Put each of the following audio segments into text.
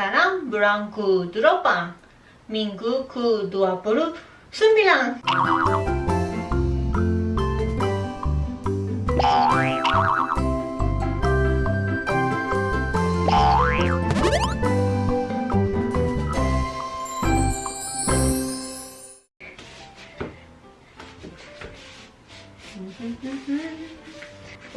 sekarang bulan ke-8 minggu ke-29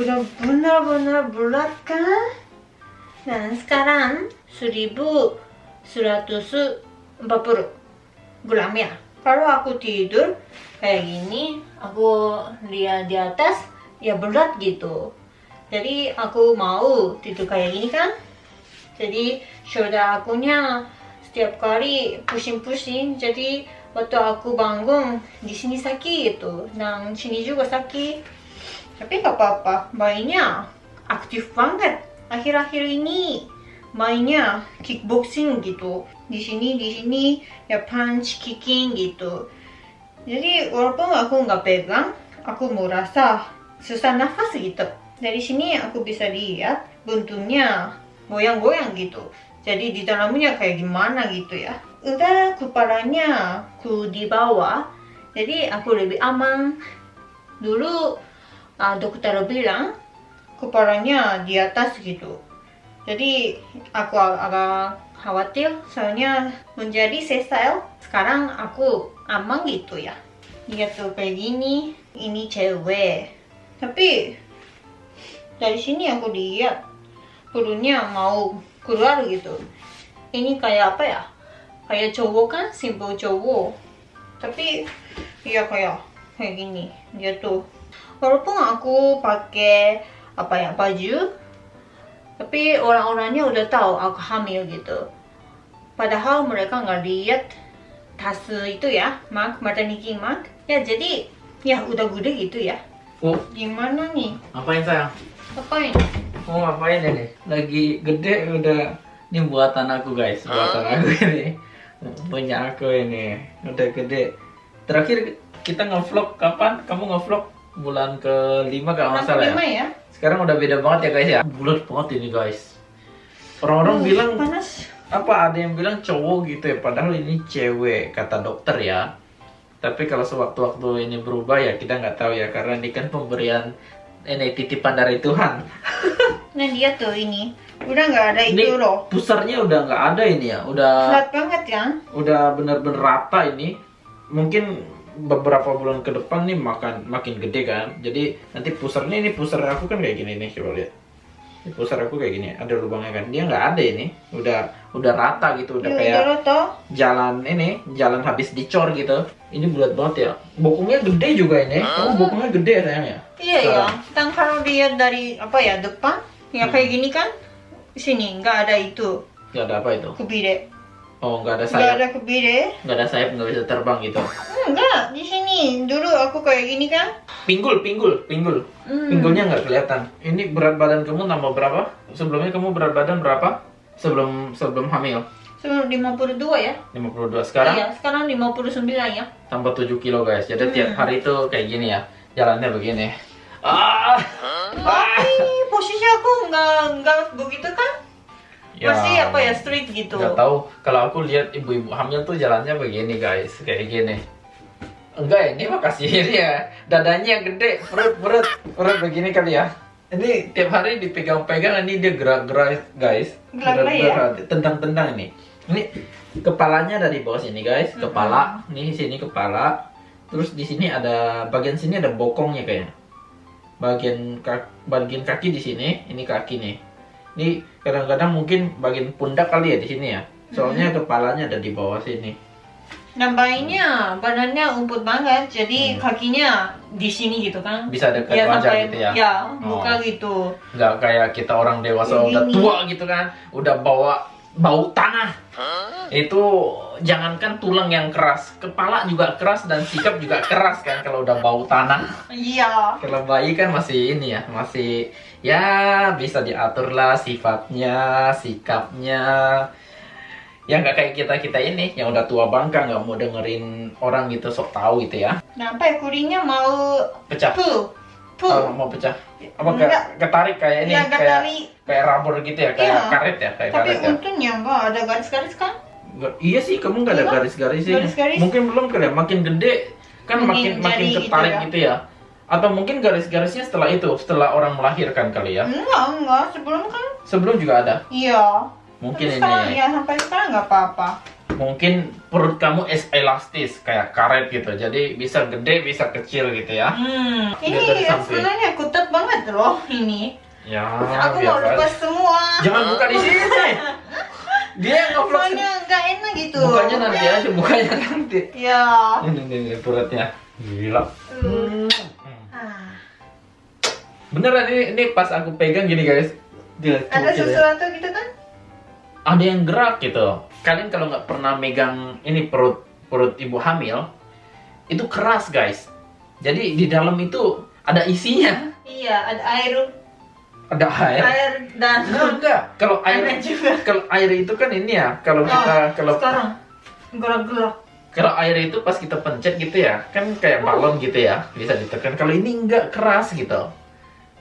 Udah benar-benar berat kan? Dan sekarang 1140 gram ya. Kalau aku tidur kayak gini, aku lihat di atas ya berat gitu. Jadi aku mau tidur kayak gini kan? Jadi shoulder akunya setiap kali pusing-pusing. Jadi waktu aku bangun di sini sakit gitu. Dan sini juga sakit. Tapi nggak apa-apa, mainnya aktif banget akhir-akhir ini mainnya kickboxing gitu. Di sini di sini ya punch kicking gitu. Jadi walaupun aku nggak pegang aku merasa susah nafas gitu. Dari sini aku bisa lihat bentuknya goyang-goyang gitu. Jadi di dalamnya kayak gimana gitu ya. Udah kepalanya ku di bawah. Jadi aku lebih aman. Dulu uh, dokter bilang kepalanya di atas gitu jadi aku agak khawatir soalnya menjadi sesal sekarang aku aman gitu ya. Lihat tuh kayak gini ini cewek. Tapi dari sini aku lihat perutnya mau keluar gitu. Ini kayak apa ya? Kayak cowok kan? Simbol cowok. Tapi iya kayak kayak gini. Dia tuh walaupun aku pakai apa ya baju tapi orang-orangnya udah tahu aku hamil gitu padahal mereka nggak lihat tas itu ya mak maternity mak ya jadi ya udah gede gitu ya Oh, gimana nih ngapain sayang? apain Mau ngapain ini? Lagi gede udah ini buatan aku guys, buatan aku ini. Punya aku ini. Udah gede. Terakhir kita ngevlog kapan? Kamu ngevlog bulan ke-5 kalau nggak salah ya? ya? Sekarang udah beda banget ya guys ya. Bulat banget ini guys. Orang-orang Uh, bilang panas. apa ada yang bilang cowok gitu ya padahal ini cewek kata dokter ya. Tapi kalau sewaktu-waktu ini berubah ya kita nggak tahu ya karena ini kan pemberian ini titipan dari Tuhan. Nah dia tuh ini udah nggak ada ini itu loh. pusarnya udah nggak ada ini ya udah flat banget kan? udah bener-bener rata ini. Mungkin beberapa bulan ke depan nih makan makin gede kan. Jadi nanti pusarnya ini pusar aku kan kayak gini nih coba lihat. Ini pusar aku kayak gini ada lubangnya kan. Dia nggak ada ini. Udah udah rata gitu udah kayak udah jalan ini jalan habis dicor gitu. Ini bulat banget ya. Bokongnya gede juga ini. Kamu bokongnya gede ya sayang ya iya. Ya Sekarang. dan kalau lihat dari apa ya depan ya Hmm. kayak gini kan sini nggak ada itu. Nggak ada apa itu? Kebire oh nggak ada nggak sayap. ada kebire nggak ada sayap nggak bisa terbang gitu. Enggak di sini. Dulu aku kayak gini kan. Pinggul pinggul pinggul. Hmm. pinggulnya nggak kelihatan. Ini berat badan kamu nambah berapa? Sebelumnya kamu berat badan berapa? Sebelum sebelum hamil. Sebelum 52 ya. 52 sekarang? Iya sekarang 59 ya. Tambah 7 kilo guys. Jadi Hmm. tiap hari itu kayak gini ya. Jalannya begini. Ah, tapi posisi aku nggak nggak begitu kan Ya. masih apa ya street gitu Nggak tahu kalau aku lihat ibu-ibu hamil tuh jalannya begini guys, kayak gini. Enggak, ini mah kasihin ya. Dadanya gede, perut perut perut begini kali ya. Ini tiap hari dipegang-pegang ini dia gerak-gerak guys. Gerak-gerak ya? Tendang-tendang ini. Ini kepalanya ada di bawah sini guys, kepala. Nih sini kepala. Terus di sini ada bagian sini ada bokongnya kayaknya. Bagian kaki, bagian kaki di sini, ini kaki nih. Ini kadang-kadang mungkin bagian pundak kali ya di sini ya. Soalnya kepalanya ada di bawah sini. dan bayinya badannya umput banget jadi Hmm. kakinya di sini gitu kan Bisa dekat ya, wajah sampai- gitu ya. ya Oh. buka gitu Nggak kayak kita orang dewasa Begini. udah tua gitu kan, udah bawa bau tanah. Itu jangankan tulang yang keras, kepala juga keras dan sikap juga keras kan kalau udah bau tanah. iya Kalau bayi kan masih ini ya, masih ya bisa diatur lah sifatnya, sikapnya. Ya nggak kayak kita kita ini yang udah tua bangka nggak mau dengerin orang gitu sok tahu gitu ya. nah apa ya kurinya mau Pecah. pu pu Oh, mau pecah. Apa ke- Enggak. ketarik kayak ini ya kayak kali kayak rubber gitu ya, kayak Iya. karet ya, kayak Tapi karet ya. untungnya enggak ada garis-garis kan? Nggak- Iya sih, kamu nggak ada Iya. garis-garis sih. Garis-garis. Mungkin belum kali ya, makin gede kan Mungkin makin makin jari gitu ketarik ya. gitu ya. Atau mungkin garis-garisnya setelah itu, setelah orang melahirkan kali ya. Enggak, enggak. Sebelum kan? Sebelum juga ada. Iya. Mungkin Tapi sekarang, ini. ya sampai sekarang nggak apa-apa. Mungkin perut kamu es elastis kayak karet gitu. Jadi bisa gede, bisa kecil gitu ya. Hmm. Ini sebenarnya ketat banget loh ini. Ya, Aku mau biasa. lepas semua. Jangan buka di sini. Dia ngevlog Soalnya nggak enak gitu. Bukanya nanti aja, bukanya nanti. Ya. Ini, ini, ini perutnya. Gila. Hmm. Beneran ini, ini pas aku pegang gini guys. Dia Ada ya. sesuatu gitu kan? Ada yang gerak gitu. Kalian kalau nggak pernah megang ini perut perut ibu hamil, itu keras guys. Jadi di dalam itu ada isinya, Iya, ada air, ada air. air dan Enggak, enggak. Kalau air juga. kalau air itu kan ini ya, kalau Oh, kita kalau sekarang gerak-gerak. kalau air itu pas kita pencet gitu ya, kan kayak balon gitu ya, bisa ditekan. Kalau ini enggak keras gitu.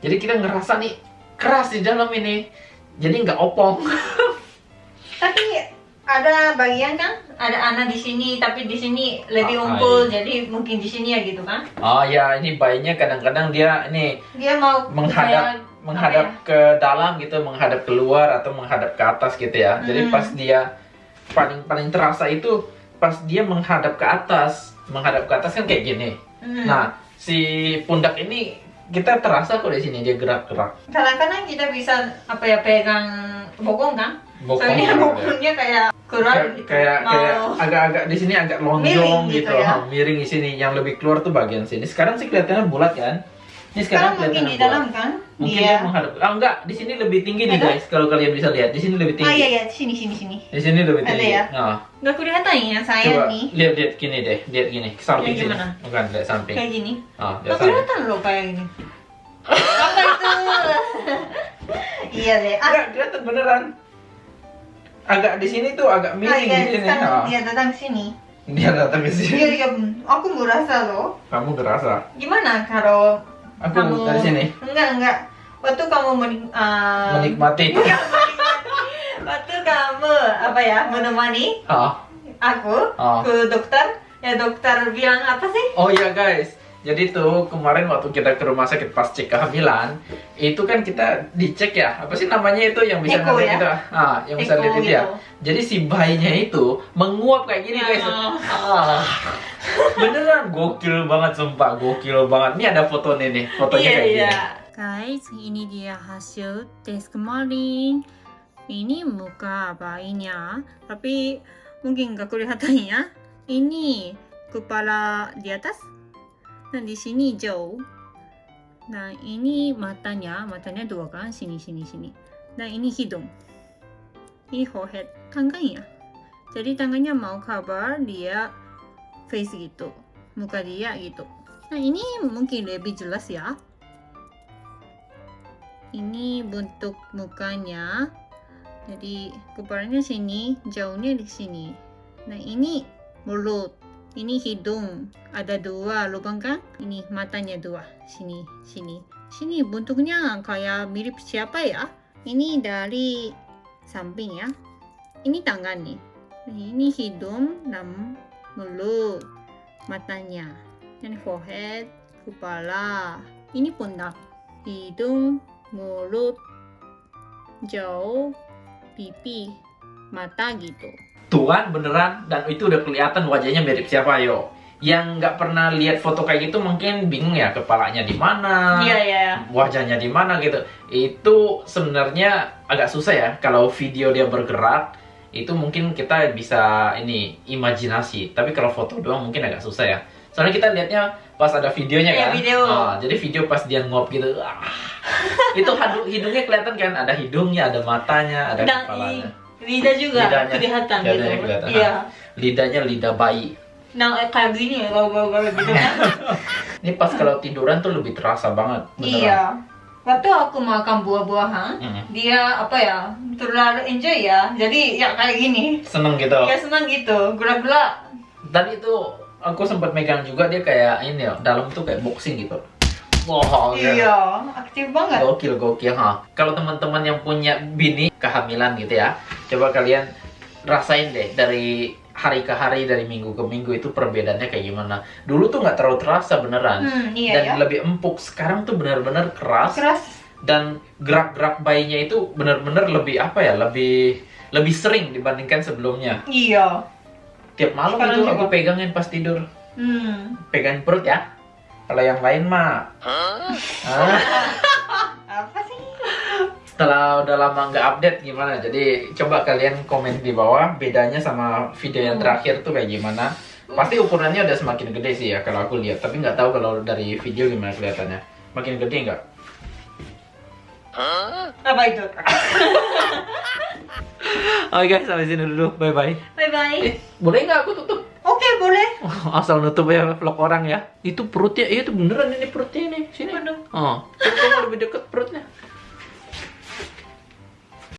Jadi kita ngerasa nih keras di dalam ini. Jadi nggak opong. Tapi ada bagian kan, ada anak di sini, tapi di sini lebih Ah, unggul, jadi mungkin di sini ya gitu kan? Oh ya, ini bayinya kadang-kadang dia ini Dia mau menghadap kayak- menghadap apa ke dalam gitu, menghadap keluar atau menghadap ke atas gitu ya. Jadi Hmm. pas dia paling paling terasa itu pas dia menghadap ke atas, menghadap ke atas kan kayak gini. ya? Hmm. Nah, si pundak ini kita terasa kok di sini dia gerak-gerak. kadang-kadang kita bisa apa ya pegang bokong kan? Bokong Soalnya ya. bokongnya kayak gerak Kayak gitu. kayak Mau- kayak agak-agak di sini agak lonjong Miring gitu, gitu ya. ha, miring di sini. Yang lebih keluar tuh bagian sini. Sekarang sih kelihatannya bulat kan? Ini Sekarang mungkin kelihatannya di bulat. dalam kan? Mungkin dia. dia menghadap. Ah enggak, di sini lebih tinggi nih Ada? guys. Kalau kalian bisa lihat, di sini lebih tinggi. Ah iya iya, sini sini sini. Di sini lebih Ada tinggi. ya? Nah, Nggak kelihatan ya saya coba nih. lihat lihat gini deh, lihat gini, ke samping Kayak sini. Bukan, lihat samping. Kayak gini. Ah, Nggak samping. kelihatan loh kayak gini. Apa itu? iya deh. Ah, Enggak, kelihatan beneran. Agak di sini tuh agak ah, miring iya, di sini. sekarang Ah. dia datang sini. Dia datang ke sini. Iya iya, aku merasa loh. Kamu terasa. Gimana kalau Aku kamu dari sini Enggak enggak. Waktu kamu menik, ah, menikmati. Menikmati. Apa ya menemani Ah. aku Ah. ke dokter, ya dokter bilang apa sih? Oh iya guys, jadi tuh kemarin waktu kita ke rumah sakit pas cek kehamilan, itu kan kita dicek ya, apa sih namanya itu yang bisa Eko ngeliat ya? itu, ah, yang bisa lihat itu ya. gitu. Jadi si bayinya itu menguap kayak gini guys. Ya. Ah, beneran gokil banget sumpah, gokil banget. Ini ada fotonya nih, fotonya Iya kayak iya. gini. Guys, ini dia hasil tes kemarin. Ini muka bayinya, tapi mungkin nggak kelihatan ya. Ini kepala di atas, dan di sini jauh. Nah, ini matanya, matanya dua kan, sini, sini, sini. Dan ini hidung. Ini forehead, tangannya. Jadi tangannya mau cover dia face gitu, muka dia gitu. Nah, ini mungkin lebih jelas ya ini bentuk mukanya jadi kepalanya sini jauhnya di sini. Nah ini mulut. Ini hidung. Ada dua lubang kan? Ini matanya dua. Sini sini. Sini bentuknya kayak mirip siapa ya? Ini dari samping ya. Ini tangan nih. Ini hidung dan mulut matanya. Ini forehead kepala. Ini pundak. Hidung mulut, jauh, pipi, mata gitu. Tuhan beneran dan itu udah kelihatan wajahnya mirip siapa yo. Yang nggak pernah lihat foto kayak gitu mungkin bingung ya kepalanya di mana, Iya iya. wajahnya di mana gitu. Itu sebenarnya agak susah ya kalau video dia bergerak itu mungkin kita bisa ini imajinasi. Tapi kalau foto doang mungkin agak susah ya. Soalnya kita lihatnya pas ada videonya Iya, kan. video. Ah, jadi video pas dia ngop gitu. ah. Itu hidungnya kelihatan kan ada hidungnya, ada matanya, ada Dan kepalanya. lidah juga Lidahnya. kelihatan Lidahnya gitu. kelihatan. Iya. Lidahnya lidah bayi. Nah eh, kayak gini ya kalau kalau gitu kan. Ini pas kalau tiduran tuh lebih terasa banget. beneran. iya. Waktu aku makan buah-buahan, Mm. dia apa ya terlalu enjoy ya. Jadi ya kayak gini. Seneng gitu. Ya senang gitu, gerak-gerak. Tadi itu aku sempat megang juga dia kayak ini ya, dalam tuh kayak boxing gitu. Wow, Iya, aktif banget. Gokil, gokil, ha. Kalau teman-teman yang punya bini kehamilan gitu ya, coba kalian rasain deh dari hari ke hari, dari minggu ke minggu itu perbedaannya kayak gimana. Dulu tuh nggak terlalu terasa beneran. Hmm, iya dan ya. lebih empuk. Sekarang tuh benar-benar keras, Keras. dan gerak-gerak bayinya itu benar-benar lebih apa ya? Lebih lebih sering dibandingkan sebelumnya. Iya. Tiap malam Sekarang itu juga. aku pegangin pas tidur. Hmm. Pegang perut ya. Kalau yang lain mah Ah. Apa sih? setelah udah lama nggak update gimana jadi coba kalian komen di bawah bedanya sama video yang Hmm. terakhir tuh kayak gimana pasti ukurannya udah semakin gede sih ya kalau aku lihat tapi nggak tahu kalau dari video gimana kelihatannya makin gede nggak Apa itu? oke guys sampai sini dulu bye bye Bye bye. eh boleh nggak aku tutup Oke, boleh. asal nutup ya vlog orang ya. Itu perutnya iya itu beneran ini perutnya ini. Sini. Waduh. oh. Lebih deket perutnya